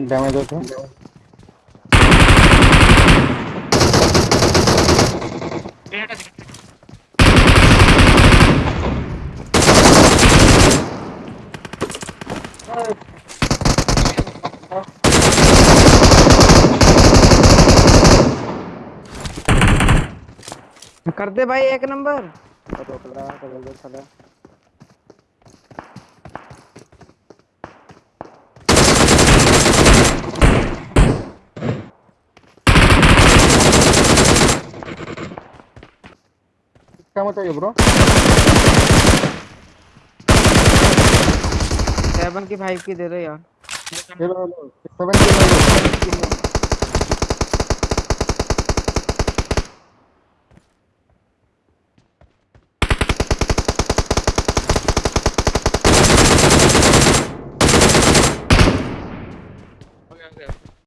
Damage होते कर दे भाई एक नंबर। क्या मत ब्रो सेवन की फाइव की दे दो यार। सेवन